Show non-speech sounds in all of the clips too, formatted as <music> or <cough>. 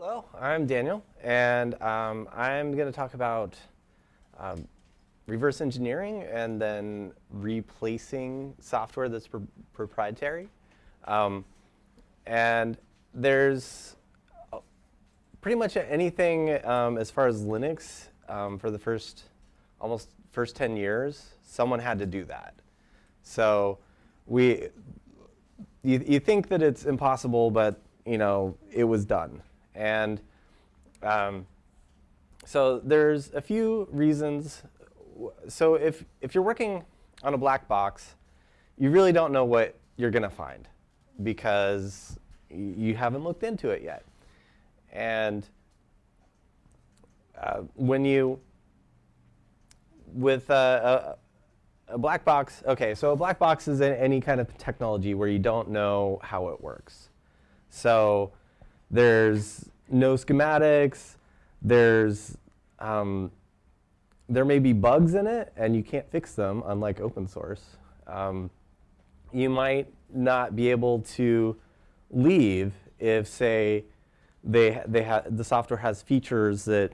Hello, I'm Daniel, and um, I'm going to talk about um, reverse engineering and then replacing software that's pr proprietary. Um, and there's uh, pretty much anything um, as far as Linux um, for the first almost first 10 years, someone had to do that. So we, you, you think that it's impossible, but you know, it was done. And um, so there's a few reasons. So if, if you're working on a black box, you really don't know what you're going to find because you haven't looked into it yet. And uh, when you, with a, a, black box, OK, so a black box is any kind of technology where you don't know how it works. So there's no schematics. There's um, there may be bugs in it, and you can't fix them, unlike open source. Um, you might not be able to leave if, say, they, they the software has features that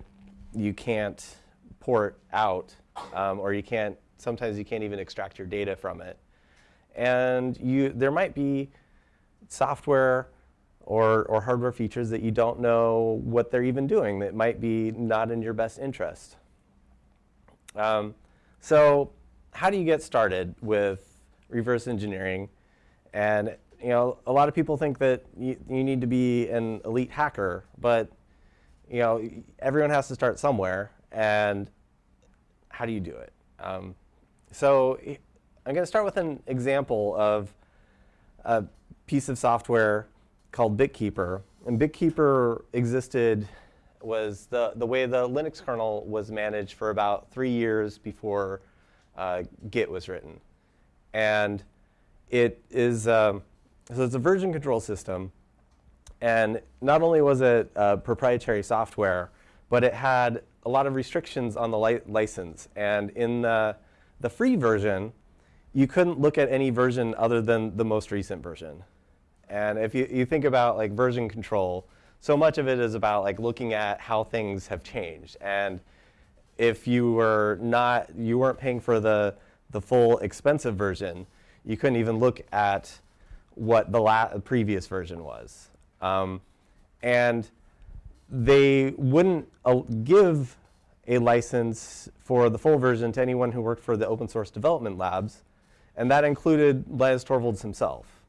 you can't port out, um, or you can't, sometimes you can't even extract your data from it. And you, there might be software or, or hardware features that you don't know what they're even doing that might be not in your best interest. Um, so how do you get started with reverse engineering? And you know, a lot of people think that you, you need to be an elite hacker, but you know, everyone has to start somewhere. And how do you do it? Um, so I'm going to start with an example of a piece of software called BitKeeper. And BitKeeper existed, was the, the way the Linux kernel was managed for about three years before uh, Git was written. And it is, um, so it's a version control system. And not only was it uh, proprietary software, but it had a lot of restrictions on the li license. And in the, the free version, you couldn't look at any version other than the most recent version. And if you, you think about like version control, so much of it is about like looking at how things have changed. And if you were not, you weren't paying for the, the full expensive version, you couldn't even look at what the previous version was. Um, and they wouldn't uh, give a license for the full version to anyone who worked for the open source development labs. And that included Linus Torvalds himself.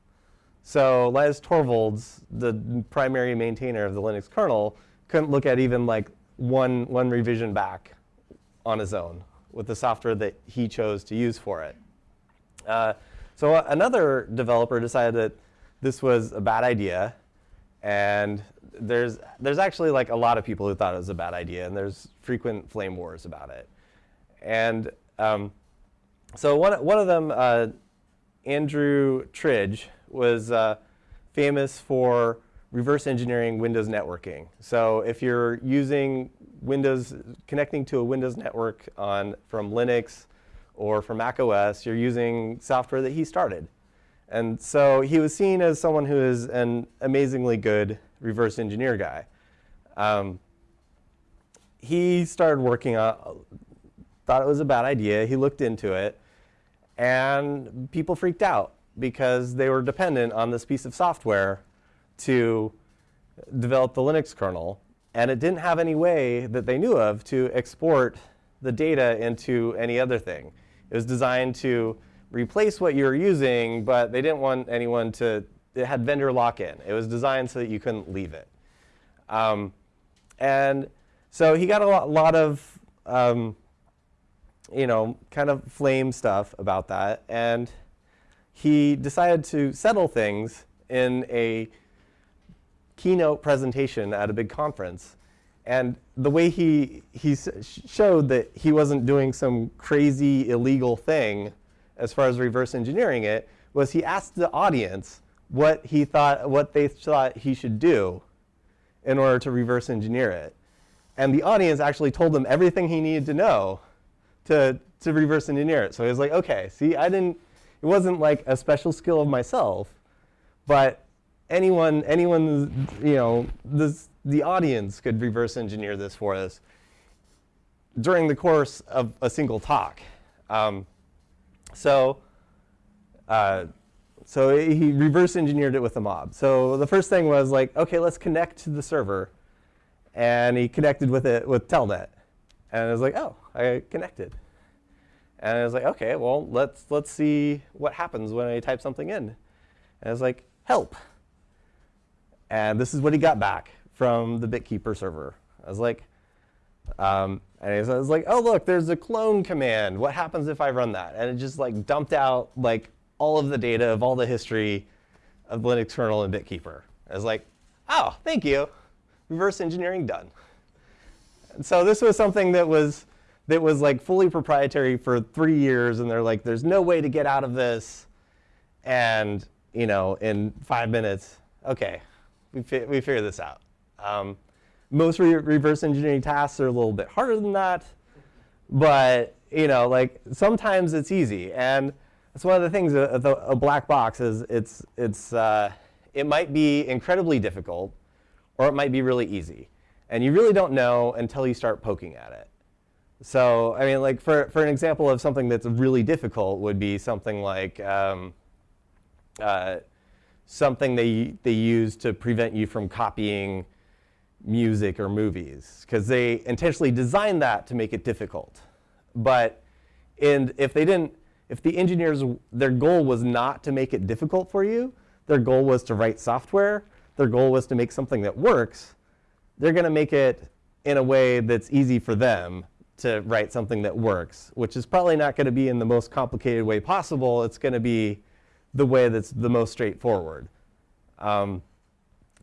So Linus Torvalds, the primary maintainer of the Linux kernel, couldn't look at even like one, one revision back on his own with the software that he chose to use for it. Uh, so another developer decided that this was a bad idea. And there's, there's actually like a lot of people who thought it was a bad idea. And there's frequent flame wars about it. And um, so one, one of them, uh, Andrew Tridgell, was uh, famous for reverse engineering Windows networking. So if you're using Windows, connecting to a Windows network on, from Linux or from Mac OS, you're using software that he started. And so he was seen as someone who is an amazingly good reverse engineer guy. Um, he started working on, thought it was a bad idea. He looked into it. And people freaked out because they were dependent on this piece of software to develop the Linux kernel. And it didn't have any way that they knew of to export the data into any other thing. It was designed to replace what you were using, but they didn't want anyone to, it had vendor lock-in. It was designed so that you couldn't leave it. Um, and so he got a lot, lot of, um, you know, kind of flame stuff about that. And he decided to settle things in a keynote presentation at a big conference. And the way he, he showed that he wasn't doing some crazy illegal thing as far as reverse engineering it was he asked the audience what he thought, what they thought he should do in order to reverse engineer it. And the audience actually told him everything he needed to know to, to reverse engineer it. So he was like, OK, see, I didn't, it wasn't like a special skill of myself, but anyone, anyone, you know, this, the audience could reverse engineer this for us during the course of a single talk. Um, so, uh, so he reverse engineered it with a mob. So the first thing was like, OK, let's connect to the server. And he connected with it with Telnet. And I was like, oh, I connected. And I was like, OK, well, let's, let's see what happens when I type something in. And I was like, help. And this is what he got back from the BitKeeper server. I was like, um, and I was like, oh, look, there's a clone command. What happens if I run that? And it just like dumped out like all of the data of all the history of Linux kernel and BitKeeper. I was like, oh, thank you. Reverse engineering done. And so this was something that was that was like fully proprietary for three years, and they're like, there's no way to get out of this. And you know, in five minutes, OK, we, fi we figured this out. Um, most re reverse engineering tasks are a little bit harder than that. But you know, like sometimes it's easy. And that's one of the things a black box is it's, it's, uh, it might be incredibly difficult, or it might be really easy. And you really don't know until you start poking at it. So I mean, like for, for an example of something that's really difficult would be something like um, uh, something they, they use to prevent you from copying music or movies, because they intentionally designed that to make it difficult. But and if they didn't, if the engineers, their goal was not to make it difficult for you, their goal was to write software, their goal was to make something that works, they're going to make it in a way that's easy for them to write something that works, which is probably not going to be in the most complicated way possible. It's going to be the way that's the most straightforward. Um,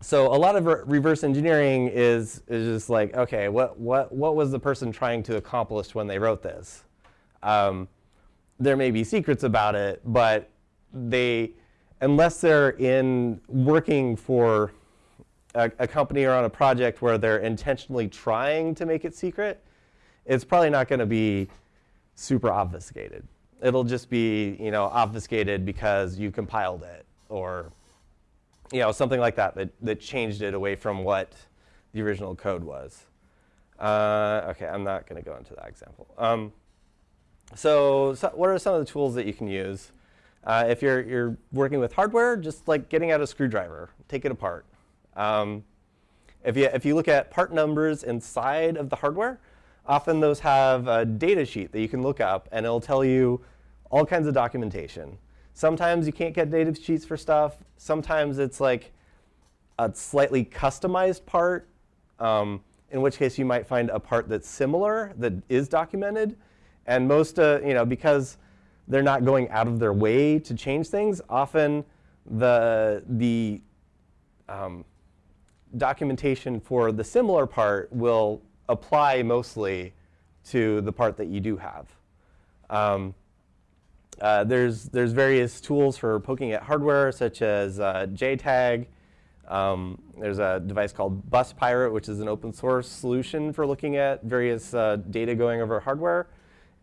so a lot of re reverse engineering is, is just like, OK, what, what, what was the person trying to accomplish when they wrote this? Um, there may be secrets about it, but they, unless they're in working for a, a company or on a project where they're intentionally trying to make it secret, it's probably not going to be super obfuscated. It'll just be you know, obfuscated because you compiled it or you know, something like that, that that changed it away from what the original code was. Uh, OK, I'm not going to go into that example. Um, so, so, what are some of the tools that you can use? Uh, if you're, you're working with hardware, just like getting out a screwdriver, take it apart. Um, if, you, if you look at part numbers inside of the hardware, often those have a data sheet that you can look up, and it'll tell you all kinds of documentation. Sometimes you can't get data sheets for stuff. Sometimes it's like a slightly customized part, um, in which case you might find a part that's similar that is documented. And most, uh, you know, because they're not going out of their way to change things, often the, the um, documentation for the similar part will apply mostly to the part that you do have. Um, uh, there's, there's various tools for poking at hardware, such as uh, JTAG. Um, there's a device called Bus Pirate, which is an open source solution for looking at various uh, data going over hardware.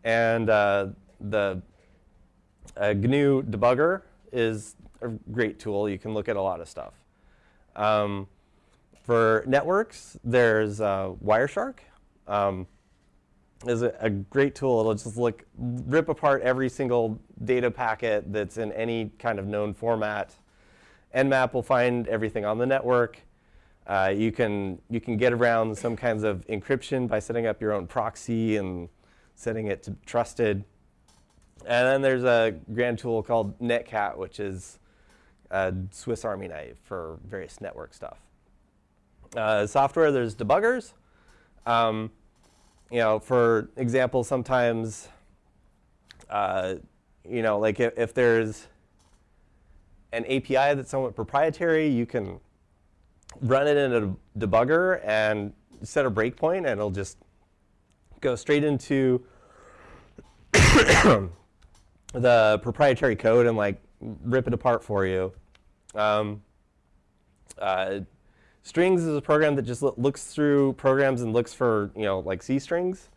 And uh, the uh, GNU debugger is a great tool. You can look at a lot of stuff. Um, for networks, there's uh, Wireshark. Um, is a, a, great tool. It'll just look, rip apart every single data packet that's in any kind of known format. Nmap will find everything on the network. Uh, you can you can get around some kinds of encryption by setting up your own proxy and setting it to trusted. And then there's a grand tool called Netcat, which is a Swiss Army knife for various network stuff. Uh, software, there's debuggers. Um, you know, for example, sometimes, uh, you know, like if, if, there's an API that's somewhat proprietary, you can run it in a debugger and set a breakpoint, and it'll just go straight into <coughs> the proprietary code and like rip it apart for you. Um, uh, Strings is a program that just looks through programs and looks for, you know, like C strings.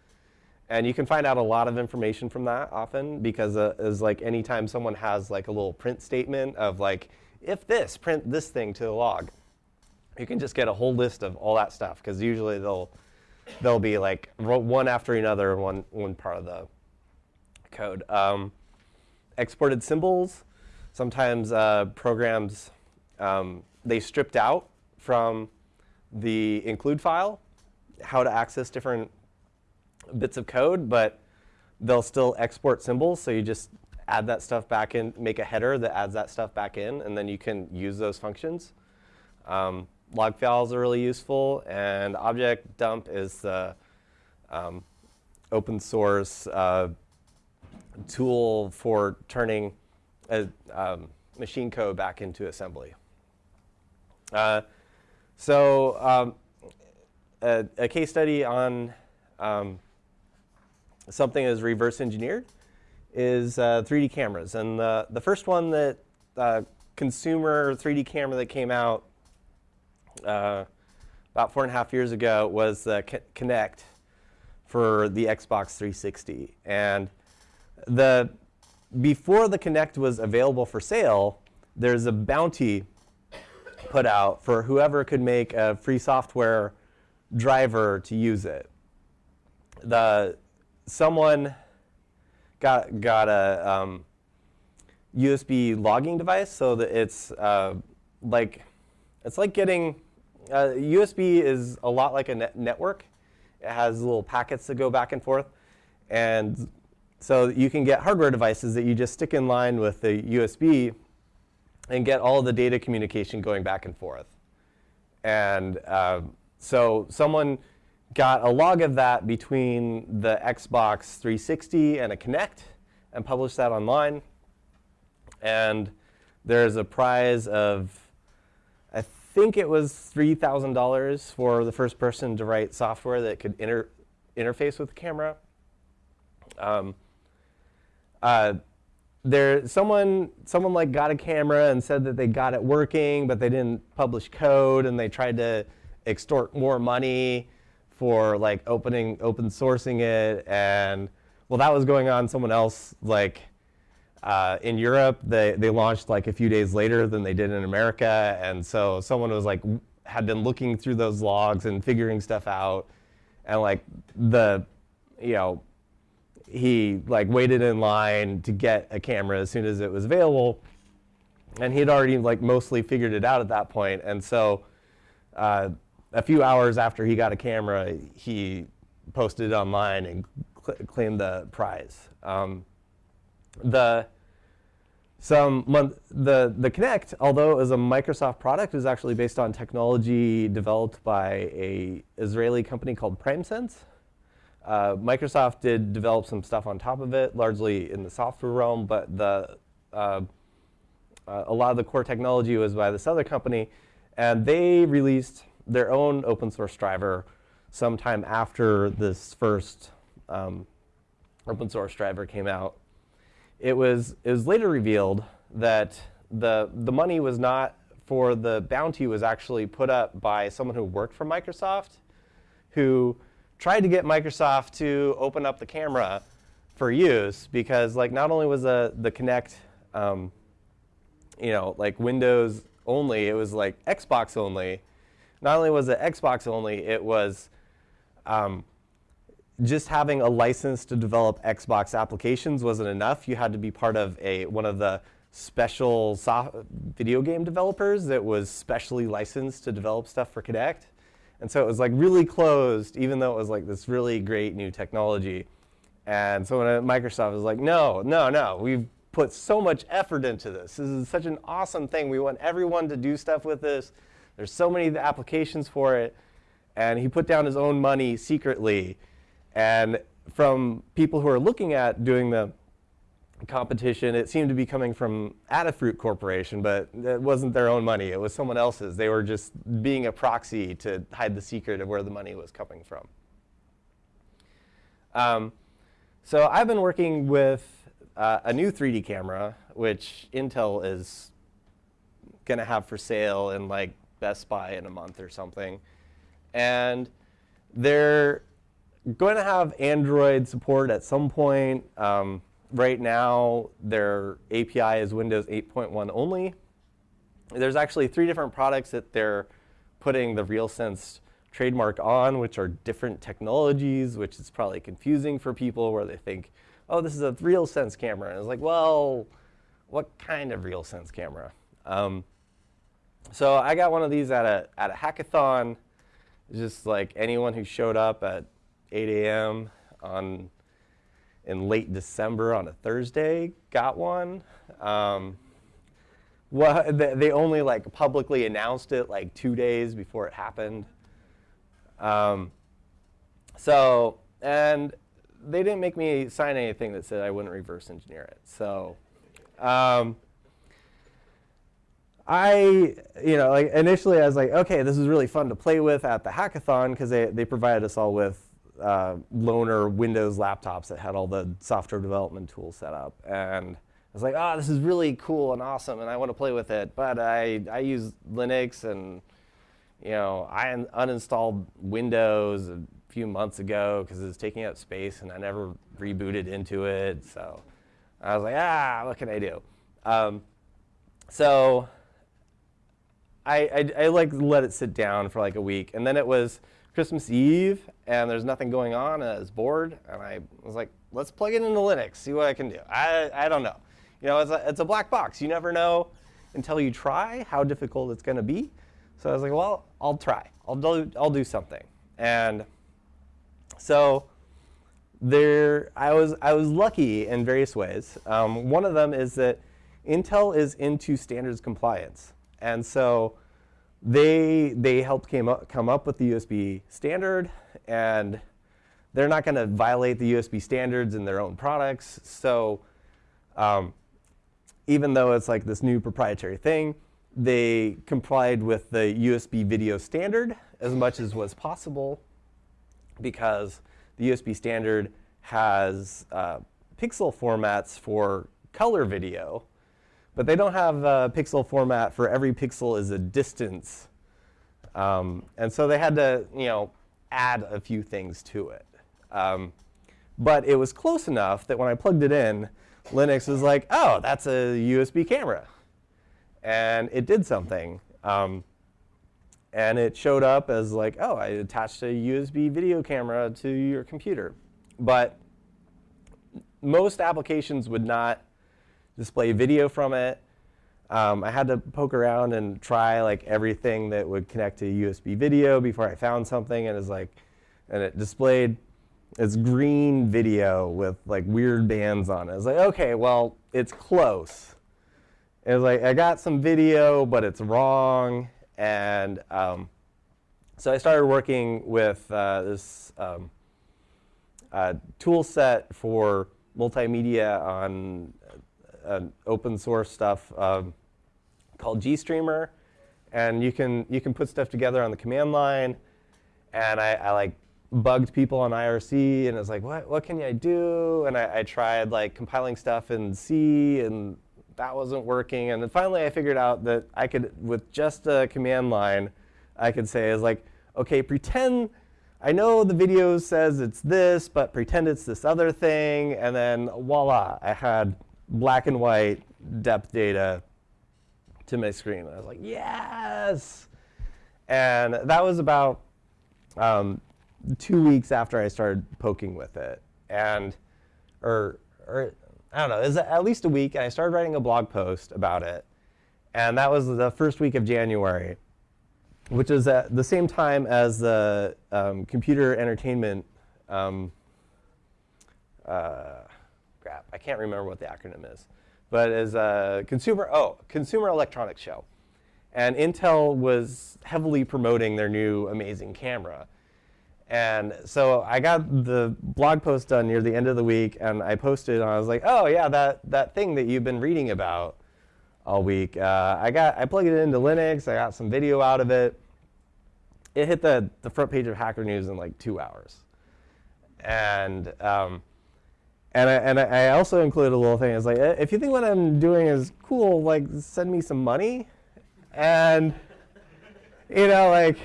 And you can find out a lot of information from that often because uh, is like anytime someone has like a little print statement of like if this, print this thing to the log. You can just get a whole list of all that stuff because usually they'll they'll be like one after another one one part of the code. Um, exported symbols. Sometimes uh, programs um, they stripped out from the include file how to access different bits of code, but they'll still export symbols. So you just add that stuff back in, make a header that adds that stuff back in, and then you can use those functions. Um, log files are really useful, and object dump is the um, open source uh, tool for turning a, um, machine code back into assembly. Uh, so um, a, a, case study on um, something is reverse engineered is uh, 3D cameras. And the, the first one that uh, consumer 3D camera that came out uh, about four and a half years ago was the Kinect for the Xbox 360. And the before the Kinect was available for sale, there's a bounty put out for whoever could make a free software driver to use it. The someone got got a um, USB logging device so that it's uh, like it's like getting uh, USB is a lot like a net network. It has little packets that go back and forth, and so you can get hardware devices that you just stick in line with the USB and get all the data communication going back and forth. And uh, so someone got a log of that between the Xbox 360 and a Kinect and published that online. And there's a prize of, I think it was $3,000 for the first person to write software that could inter interface with the camera. Um, uh, there, someone, someone like got a camera and said that they got it working, but they didn't publish code, and they tried to extort more money for like opening, open sourcing it, and well, that was going on. Someone else like uh, in Europe, they they launched like a few days later than they did in America, and so someone was like had been looking through those logs and figuring stuff out, and like the, you know, he like waited in line to get a camera as soon as it was available, and he had already like mostly figured it out at that point, and so. Uh, a few hours after he got a camera, he posted it online and cl claimed the prize. Um, the some month, the the Kinect, although it was a Microsoft product, is actually based on technology developed by a Israeli company called PrimeSense. Uh, Microsoft did develop some stuff on top of it, largely in the software realm, but the uh, uh, a lot of the core technology was by this other company, and they released their own open source driver sometime after this first um, open source driver came out. It was, it was later revealed that the, the money was not for the bounty was actually put up by someone who worked for Microsoft who tried to get Microsoft to open up the camera for use because like not only was the, the Kinect um, you know, like Windows only, it was like Xbox only, not only was it Xbox only, it was um, just having a license to develop Xbox applications wasn't enough. You had to be part of a one of the special video game developers that was specially licensed to develop stuff for Kinect. And so it was like really closed, even though it was like this really great new technology. And so when uh, Microsoft was like, no, no, no, we've put so much effort into this. This is such an awesome thing. We want everyone to do stuff with this. There's so many applications for it. And he put down his own money secretly. And from people who are looking at doing the competition, it seemed to be coming from Adafruit Corporation, but it wasn't their own money. It was someone else's. They were just being a proxy to hide the secret of where the money was coming from. Um, so I've been working with uh, a new 3D camera, which Intel is going to have for sale in like Best Buy in a month or something. And they're going to have Android support at some point. Um, right now, their API is Windows 8.1 only. there's actually three different products that they're putting the RealSense trademark on, which are different technologies, which is probably confusing for people where they think, oh, this is a RealSense camera. And it's like, well, what kind of RealSense camera? Um, so I got one of these at a, at a hackathon. Just like anyone who showed up at 8 a.m. on in late December on a Thursday got one. Um, well, they only like publicly announced it like two days before it happened. Um, so, and they didn't make me sign anything that said I wouldn't reverse engineer it. So, um, I, you know, like initially I was like, okay, this is really fun to play with at the hackathon because they, they provided us all with uh, loaner Windows laptops that had all the software development tools set up. And I was like, oh, this is really cool and awesome, and I want to play with it. But I, I use Linux, and you know, I un uninstalled Windows a few months ago because it was taking up space, and I never rebooted into it. So I was like, ah, what can I do? Um, so I, I, I like let it sit down for like a week, and then it was Christmas Eve, and there's nothing going on, and I was bored, and I was like, let's plug it into Linux, see what I can do. I, I don't know. You know, it's a, it's a black box. You never know until you try how difficult it's going to be. So I was like, well, I'll try. I'll do, I'll do something. And so there, I was, I was lucky in various ways. Um, one of them is that Intel is into standards compliance. And so they, they helped came up, come up with the USB standard, and they're not going to violate the USB standards in their own products. So um, even though it's like this new proprietary thing, they complied with the USB video standard as much as was possible because the USB standard has uh, pixel formats for color video, but they don't have a pixel format for every pixel is a distance. Um, and so they had to, you know, add a few things to it. Um, but it was close enough that when I plugged it in, Linux was like, oh, that's a USB camera. And it did something. Um, and it showed up as like, oh, I attached a USB video camera to your computer. But most applications would not display video from it. Um, I had to poke around and try like everything that would connect to USB video before I found something, and it's like, and it displayed its green video with like weird bands on it. It's like, okay, well, it's close. It's like I got some video, but it's wrong, and um, so I started working with uh, this um, uh, tool set for multimedia on uh, open source stuff um, called GStreamer, and you can you can put stuff together on the command line, and I, I like bugged people on IRC, and it was like, what, what can I do? And I, I, tried like compiling stuff in C, and that wasn't working. And then finally, I figured out that I could, with just a command line, I could say is like, OK, pretend I know the video says it's this, but pretend it's this other thing. And then voila, I had black and white depth data to my screen. I was like, yes. And that was about um, two weeks after I started poking with it. And, or, or I don't know, it was at least a week. And I started writing a blog post about it. And that was the first week of January, which is at the same time as the um, computer entertainment, um, uh, I can't remember what the acronym is. But as a consumer, oh, Consumer Electronics Show. And Intel was heavily promoting their new amazing camera. And so I got the blog post done near the end of the week, and I posted, and I was like, oh, yeah, that, that thing that you've been reading about all week. Uh, I, got, I plugged it into Linux. I got some video out of it. It hit the, the front page of Hacker News in like two hours. And, um, and, I, and I also included a little thing. It's like, if you think what I'm doing is cool, like, send me some money. And, you know, like,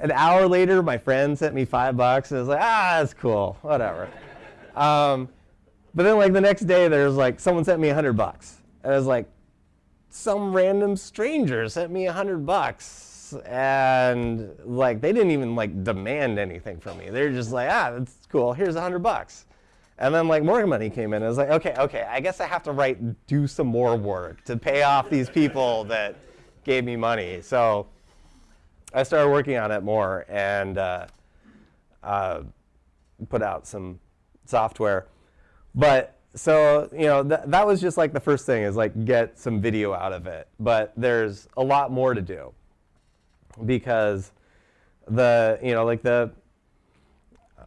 an hour later, my friend sent me five bucks, and I was like, ah, that's cool, whatever. um, but then like the next day, there's like someone sent me a hundred bucks, and I was like, some random stranger sent me a hundred bucks and like they didn't even like demand anything from me. They're just like, ah, that's cool. Here's a hundred bucks. And then like more money came in. I was like, okay, okay, I guess I have to write, do some more work to pay off these people that gave me money. So I started working on it more and uh, uh, put out some software. But so you know th that was just like the first thing is like get some video out of it. But there's a lot more to do because the you know like the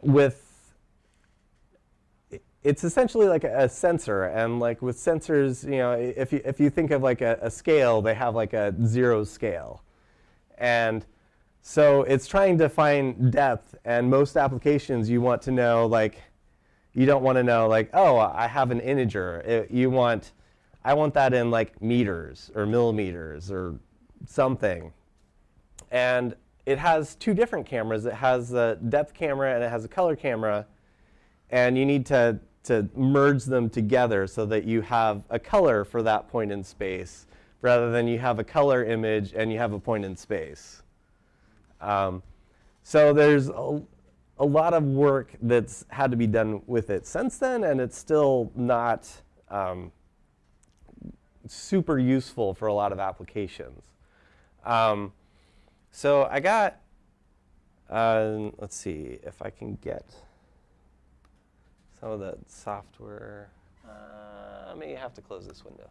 with it's essentially like a, sensor and like with sensors you know if you if you think of like a, a scale they have like a zero scale and so it's trying to find depth and most applications you want to know like you don't want to know like, oh, I have an integer. It, you want, I want that in like meters or millimeters or something. And it has two different cameras. It has a depth camera and it has a color camera. And you need to, to merge them together so that you have a color for that point in space rather than you have a color image and you have a point in space. Um, so there's a, a lot of work that's had to be done with it since then, and it's still not um, super useful for a lot of applications. Um, so I got, uh, let's see if I can get some of the software. Uh, I may have to close this window.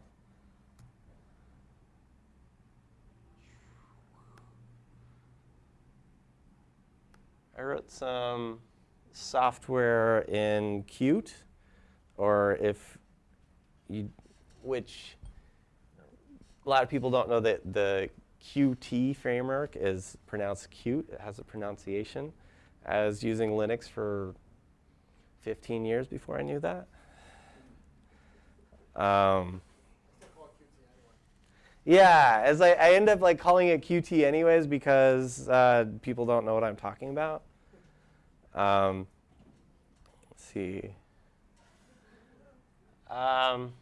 I wrote some software in Qt, or if you, which a lot of people don't know that the Qt framework is pronounced cute. It has a pronunciation. as using Linux for 15 years before I knew that. Um, yeah, as I, I, end up like calling it Qt anyways because uh, people don't know what I'm talking about. Um, let's see. Um,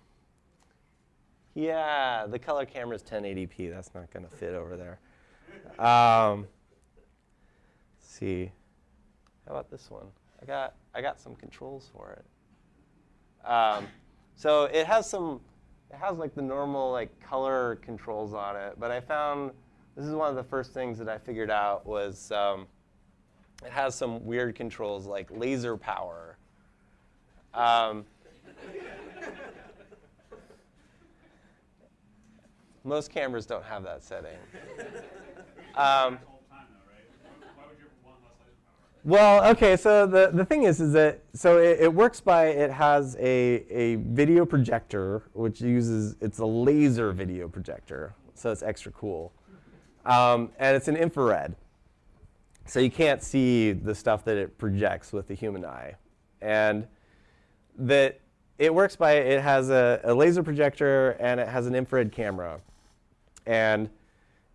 yeah, the color camera is 1080p. That's not going to fit over there. Um, let's see. How about this one? I got I got some controls for it. Um, so it has some. It has like the normal like color controls on it, but I found this is one of the first things that I figured out was. Um, it has some weird controls like laser power. Um, most cameras don't have that setting. Um, well, okay, so the, the thing is, is that, so it, it, works by, it has a, a video projector, which uses, it's a laser video projector, so it's extra cool. Um, and it's an infrared. So you can't see the stuff that it projects with the human eye. And that it works by, it has a, a laser projector and it has an infrared camera. And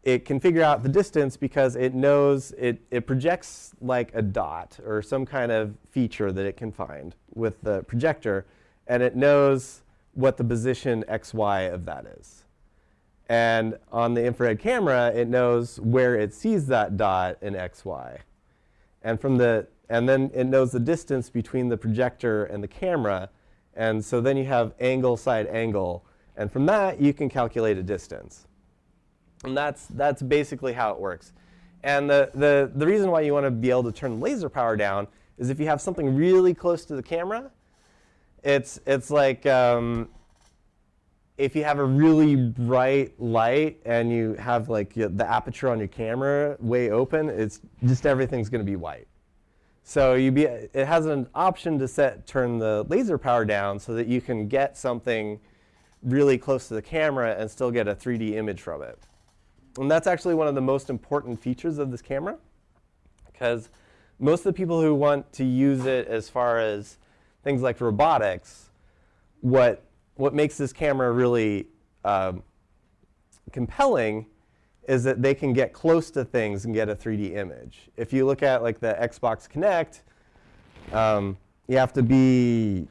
it can figure out the distance because it knows it, it projects like a dot or some kind of feature that it can find with the projector. And it knows what the position xy of that is. And on the infrared camera, it knows where it sees that dot in x, y. And, from the, and then it knows the distance between the projector and the camera. And so then you have angle, side, angle. And from that, you can calculate a distance. And that's, that's basically how it works. And the, the, the reason why you want to be able to turn laser power down is if you have something really close to the camera, it's, it's like um, if you have a really bright light and you have like the aperture on your camera way open, it's just everything's going to be white. So you be, it has an option to set turn the laser power down so that you can get something really close to the camera and still get a 3D image from it. And that's actually one of the most important features of this camera because most of the people who want to use it as far as things like robotics, what what makes this camera really um, compelling is that they can get close to things and get a 3D image. If you look at like the Xbox Kinect, um, you have to be,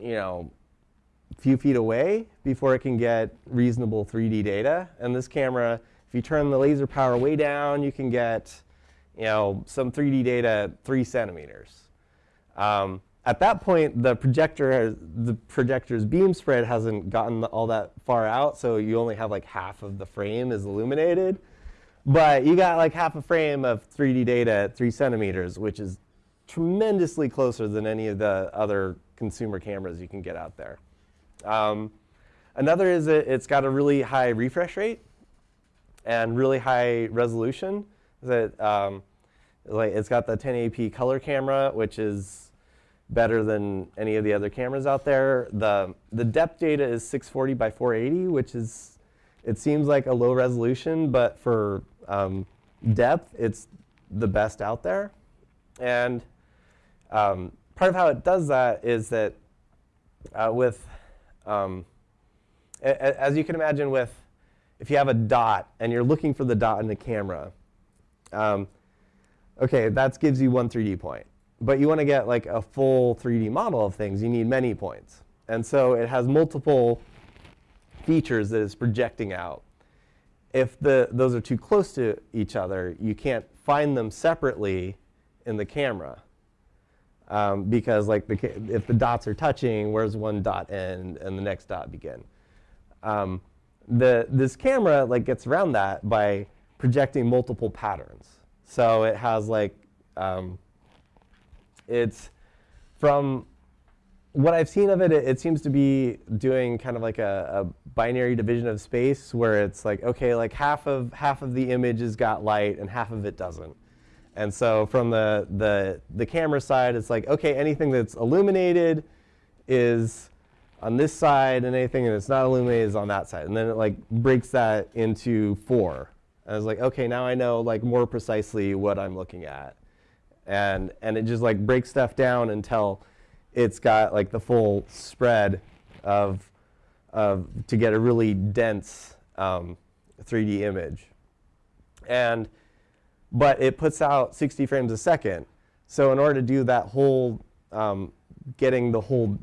you know, a few feet away before it can get reasonable 3D data. And this camera, if you turn the laser power way down, you can get you know, some 3D data at three centimeters. Um, at that point, the projector, has, the projector's beam spread hasn't gotten all that far out, so you only have like half of the frame is illuminated. But you got like half a frame of 3D data at three centimeters, which is tremendously closer than any of the other consumer cameras you can get out there. Um, another is that it's got a really high refresh rate and really high resolution. That um, like it's got the 1080p color camera, which is better than any of the other cameras out there. The the depth data is 640 by 480, which is it seems like a low resolution, but for um, depth, it's the best out there. And um, part of how it does that is that uh, with, um, as you can imagine with, if you have a dot and you're looking for the dot in the camera, um, okay, that gives you one 3D point. But you want to get like a full 3D model of things, you need many points. And so it has multiple features that it's projecting out. If the, those are too close to each other, you can't find them separately in the camera. Um, because like the, if the dots are touching, where's one dot end and the next dot begin? Um, the, this camera like gets around that by projecting multiple patterns. So it has like, um, it's from what I've seen of it, it, it, seems to be doing kind of like a, a, binary division of space where it's like, okay, like half of, half of the image has got light and half of it doesn't. And so from the, the, the camera side, it's like, okay, anything that's illuminated is on this side, and anything that's not illuminated is on that side. And then it like breaks that into four. And I was like, okay, now I know like more precisely what I'm looking at. And, and it just like breaks stuff down until it's got like the full spread of, of to get a really dense um, 3D image. And but it puts out 60 frames a second. So in order to do that whole, um, getting the whole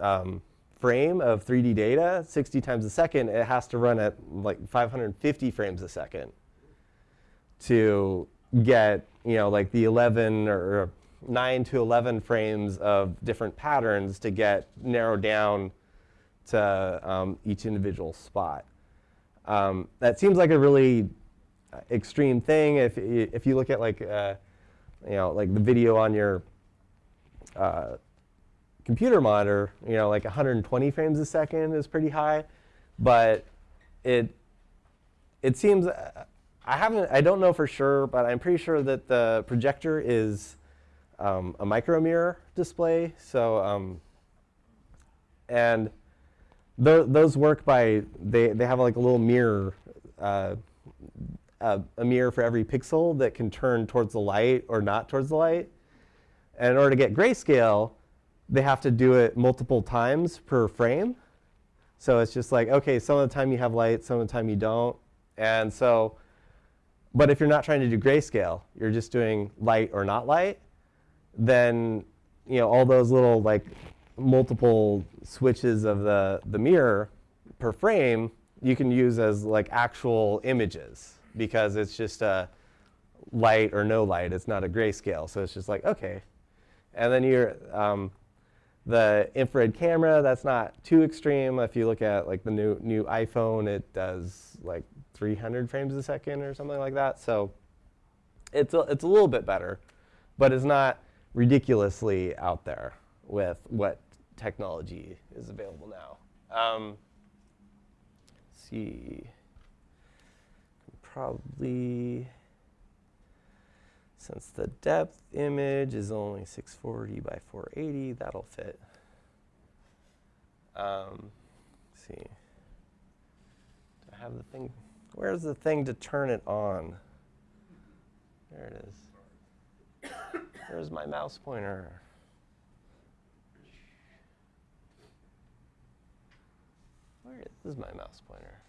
um, frame of 3D data 60 times a second, it has to run at like 550 frames a second to get, you know, like the 11 or 9 to 11 frames of different patterns to get narrowed down to um, each individual spot. Um, that seems like a really extreme thing. If if you look at like uh, you know like the video on your uh, computer monitor, you know like 120 frames a second is pretty high, but it it seems I haven't I don't know for sure, but I'm pretty sure that the projector is um, a micro mirror display. So um, and th those work by they they have like a little mirror. Uh, a, a mirror for every pixel that can turn towards the light or not towards the light. And in order to get grayscale, they have to do it multiple times per frame. So it's just like, OK, some of the time you have light, some of the time you don't. And so, but if you're not trying to do grayscale, you're just doing light or not light, then you know all those little like multiple switches of the, the mirror per frame you can use as like actual images because it's just a light or no light. It's not a grayscale. So it's just like, OK. And then you're, um, the infrared camera, that's not too extreme. If you look at like the new, new iPhone, it does like 300 frames a second or something like that. So it's a, it's a little bit better, but it's not ridiculously out there with what technology is available now. Um, see probably, since the depth image is only 640 by 480, that'll fit. Um, see. Do I have the thing? Where's the thing to turn it on? There it is. Where's my mouse pointer? Where is my mouse pointer?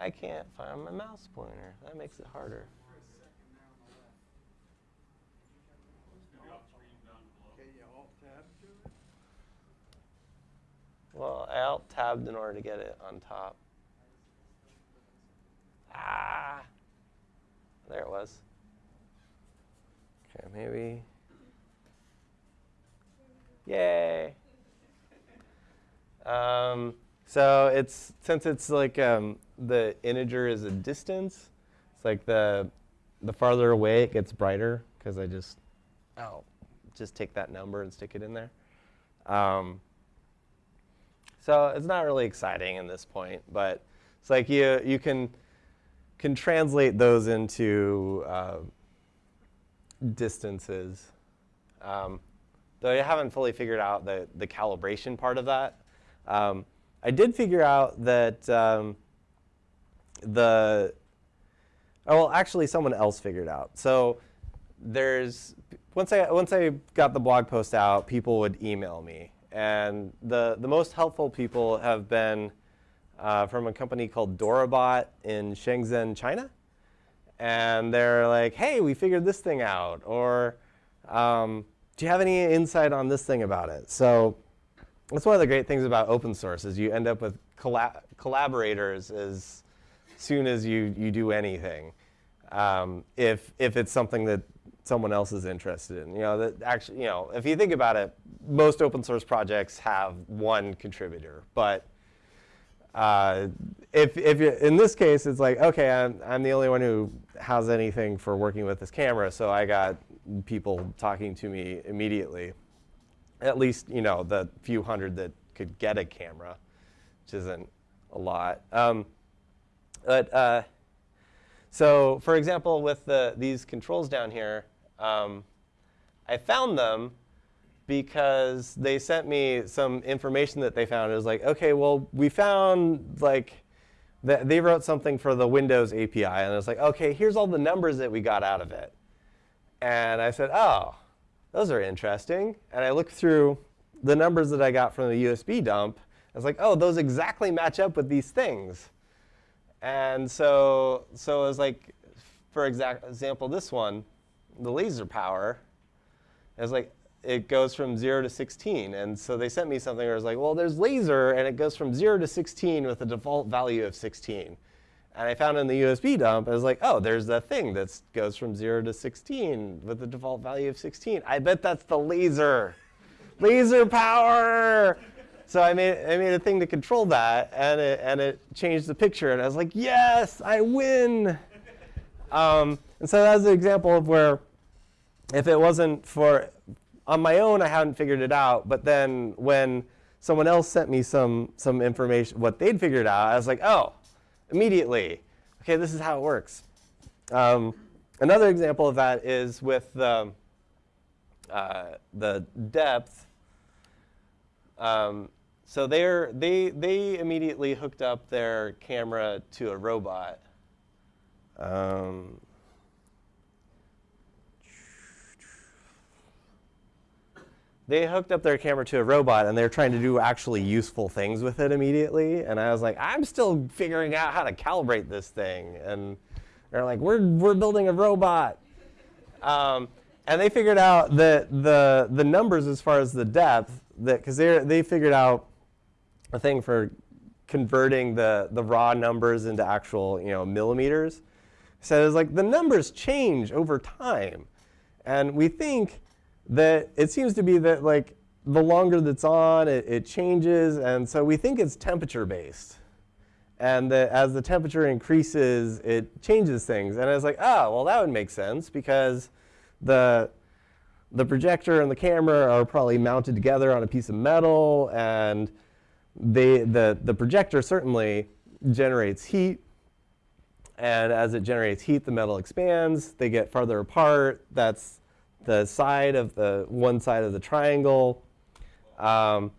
I can't find my mouse pointer. That makes it harder. Well, I alt tabbed in order to get it on top. Ah, there it was. Okay, maybe. Yay. Um, so it's since it's like um, the integer is a distance, it's like the the farther away it gets brighter because I just oh just take that number and stick it in there. Um, so it's not really exciting in this point, but it's like you you can can translate those into uh, distances. Um, though I haven't fully figured out the, the calibration part of that. Um, I did figure out that um, the, oh, well, actually someone else figured out. So there's, once I, once I got the blog post out, people would email me. And the, the most helpful people have been uh, from a company called Dorabot in Shenzhen, China. And they're like, hey, we figured this thing out. Or um, do you have any insight on this thing about it? So that's one of the great things about open source is you end up with colla collaborators as soon as you, you do anything. Um, if, if it's something that someone else is interested in. You know, that actually, you know, if you think about it, most open source projects have one contributor. But uh, if, if you, in this case, it's like, OK, I'm, I'm the only one who has anything for working with this camera, so I got people talking to me immediately. At least, you know, the few hundred that could get a camera, which isn't a lot. Um, but uh, so, for example, with the, these controls down here, um, I found them because they sent me some information that they found. It was like, OK, well, we found like that they wrote something for the Windows API. And it was like, OK, here's all the numbers that we got out of it. And I said, oh, those are interesting. And I looked through the numbers that I got from the USB dump. I was like, oh, those exactly match up with these things. And so, so it was like, for example, this one, the laser power, it was like, it goes from 0 to 16. And so they sent me something where it was like, well, there's laser, and it goes from 0 to 16 with a default value of 16. And I found in the USB dump, I was like, oh, there's that thing that goes from 0 to 16 with a default value of 16. I bet that's the laser. laser power! So I made, I made a thing to control that, and it, and it changed the picture. And I was like, yes, I win! Um, and so that's an example of where if it wasn't for, on my own, I hadn't figured it out. But then when someone else sent me some, some information, what they'd figured out, I was like, oh, immediately. OK, this is how it works. Um, another example of that is with the, uh, the depth. Um, so they're, they, they immediately hooked up their camera to a robot. Um, they hooked up their camera to a robot and they're trying to do actually useful things with it immediately. And I was like, I'm still figuring out how to calibrate this thing. And they're like, we're, we're building a robot. Um, and they figured out that the, the numbers as far as the depth, that because they they figured out a thing for converting the, the raw numbers into actual you know, millimeters. So it was like the numbers change over time. And we think that it seems to be that like the longer that's on, it, it changes. And so we think it's temperature based. And that as the temperature increases, it changes things. And I was like, oh, well, that would make sense because the, the projector and the camera are probably mounted together on a piece of metal. And they, the, the projector certainly generates heat. And as it generates heat, the metal expands. They get farther apart. That's the side of the one side of the triangle. Um,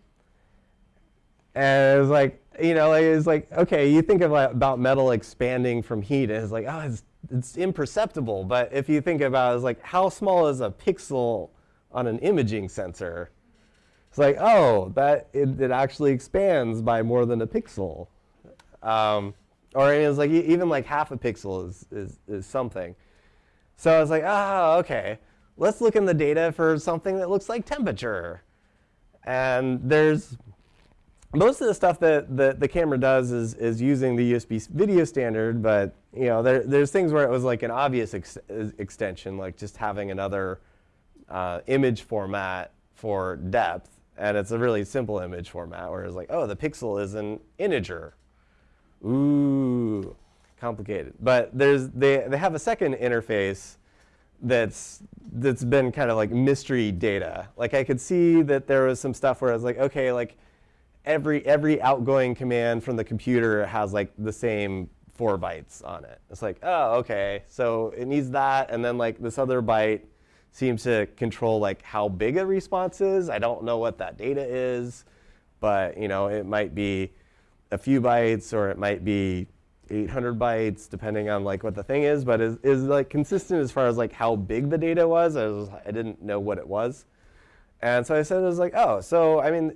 and it was like, you know, like, it's like, okay, you think about metal expanding from heat, and it's like, oh, it's, it's imperceptible. But if you think about it, it's like, how small is a pixel on an imaging sensor? It's like, oh, that it, it actually expands by more than a pixel. Um, or it's like even like half a pixel is, is, is something. So I was like, ah, okay let's look in the data for something that looks like temperature. And there's most of the stuff that the, the camera does is, is using the USB video standard, but you know, there, there's things where it was like an obvious ex extension, like just having another uh, image format for depth. And it's a really simple image format where it's like, oh, the pixel is an integer. Ooh, complicated. But there's, they, they have a second interface that's that's been kind of like mystery data. Like I could see that there was some stuff where I was like, okay, like every every outgoing command from the computer has like the same four bytes on it. It's like, oh, okay, so it needs that, and then like this other byte seems to control like how big a response is. I don't know what that data is, but you know, it might be a few bytes or it might be 800 bytes, depending on like what the thing is, but is, is like consistent as far as like how big the data was. I, was. I didn't know what it was. And so I said, I was like, oh, so I mean,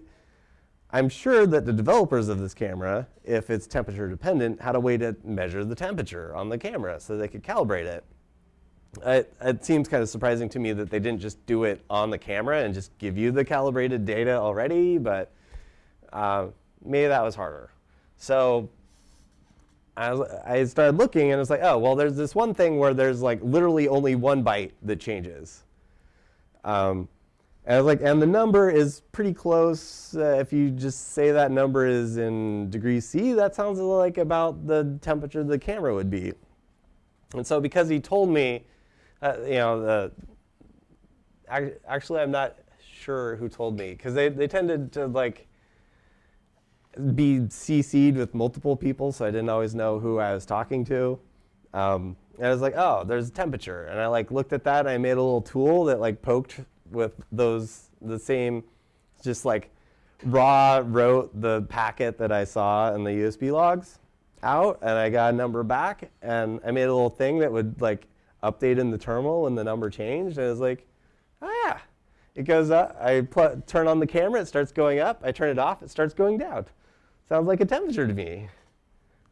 I'm sure that the developers of this camera, if it's temperature dependent, had a way to measure the temperature on the camera so they could calibrate it. It, it, seems kind of surprising to me that they didn't just do it on the camera and just give you the calibrated data already, but uh, maybe that was harder. So I, was, I started looking and it's like, oh, well, there's this one thing where there's like literally only one byte that changes. Um, and I was like, and the number is pretty close. Uh, if you just say that number is in degrees C, that sounds like about the temperature the camera would be. And so because he told me, uh, you know, the, actually I'm not sure who told me because they, they tended to like be CC'd with multiple people, so I didn't always know who I was talking to. Um, and I was like, oh, there's a temperature. And I like looked at that and I made a little tool that like poked with those, the same, just like raw wrote the packet that I saw in the USB logs out and I got a number back and I made a little thing that would like update in the terminal and the number changed. And it was like, oh yeah. It goes up, I turn on the camera, it starts going up. I turn it off, it starts going down. Sounds like a temperature to me.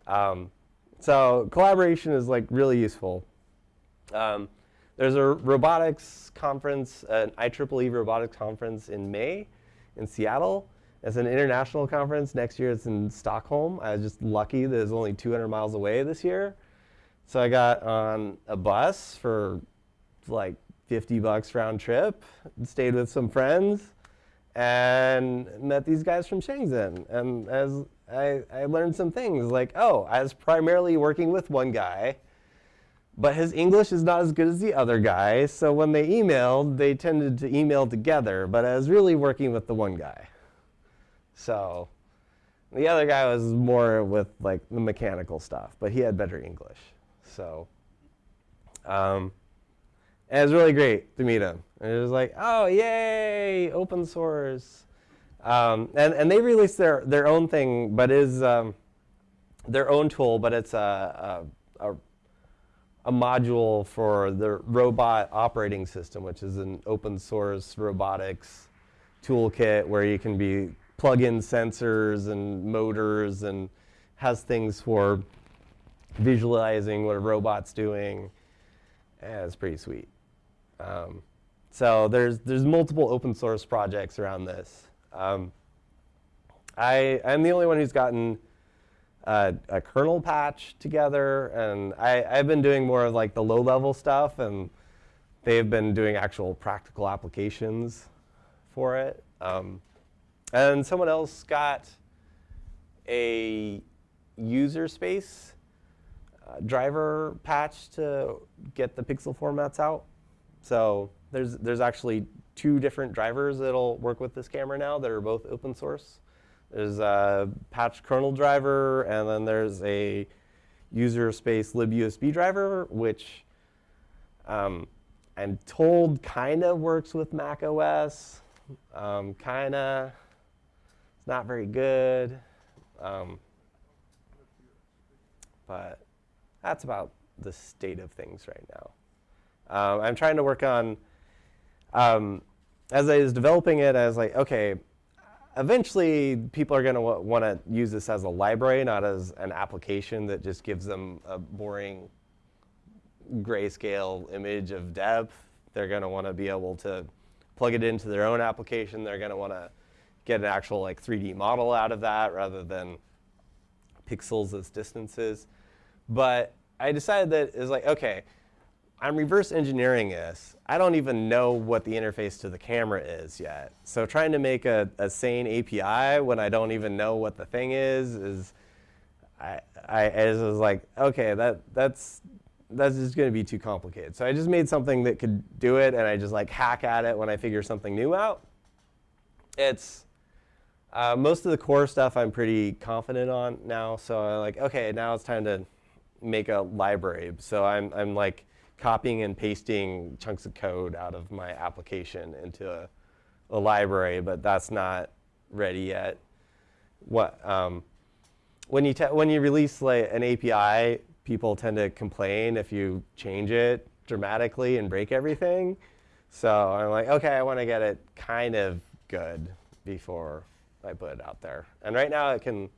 Um, so collaboration is like really useful. Um, there's a robotics conference, an IEEE robotics conference in May in Seattle. It's an international conference. Next year it's in Stockholm. I was just lucky that it's only 200 miles away this year. So I got on a bus for like 50 bucks round trip, stayed with some friends, and met these guys from Shenzhen. And as I, I learned some things like, oh, I was primarily working with one guy, but his English is not as good as the other guy. So when they emailed, they tended to email together, but I was really working with the one guy. So the other guy was more with like the mechanical stuff, but he had better English. So um, and it was really great to meet him. And it was like, oh, yay, open source. Um, and, and they released their, their own thing, but is um, their own tool, but it's a, a, a, a, module for the robot operating system, which is an open source robotics toolkit where you can be plug in sensors and motors and has things for visualizing what a robot's doing. Yeah, it's pretty sweet. Um, so there's, there's multiple open source projects around this. Um, I, I'm the only one who's gotten a, a kernel patch together, and I, I've been doing more of like the low-level stuff, and they've been doing actual practical applications for it. Um, and someone else got a user space uh, driver patch to get the pixel formats out. So there's, there's actually two different drivers that'll work with this camera now that are both open source. There's a patch kernel driver, and then there's a user space libusb driver, which um, I'm told kind of works with Mac OS. Um, kind of. It's not very good. Um, but that's about the state of things right now. Um, I'm trying to work on, um, as I was developing it, I was like, okay, eventually people are going to want to use this as a library, not as an application that just gives them a boring grayscale image of depth. They're going to want to be able to plug it into their own application. They're going to want to get an actual like 3D model out of that rather than pixels as distances. But I decided that it's like, okay, I'm reverse engineering this. I don't even know what the interface to the camera is yet. So trying to make a, a sane API when I don't even know what the thing is is I, I, I was like, okay, that that's that's just going to be too complicated. So I just made something that could do it, and I just like hack at it when I figure something new out. It's uh, most of the core stuff I'm pretty confident on now. So I'm like, okay, now it's time to make a library. So I'm I'm like copying and pasting chunks of code out of my application into a, a library, but that's not ready yet. What um, when you when you release like an API, people tend to complain if you change it dramatically and break everything. So I'm like, okay, I want to get it kind of good before I put it out there. And right now it can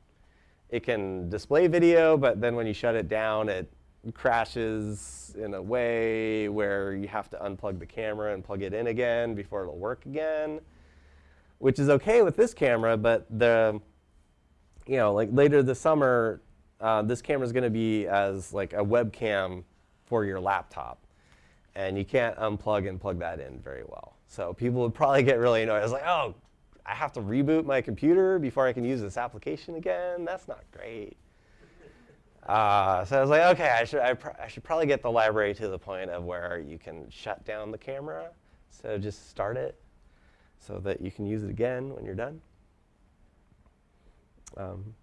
it can display video, but then when you shut it down, it crashes in a way where you have to unplug the camera and plug it in again before it'll work again, which is okay with this camera, but the, you know, like later this summer, uh, this camera is going to be as like a webcam for your laptop. And you can't unplug and plug that in very well. So people would probably get really annoyed. I was like, oh, I have to reboot my computer before I can use this application again? That's not great. Uh, so I was like, okay, I should, I, I, should probably get the library to the point of where you can shut down the camera. So just start it so that you can use it again when you're done. Um,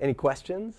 any questions?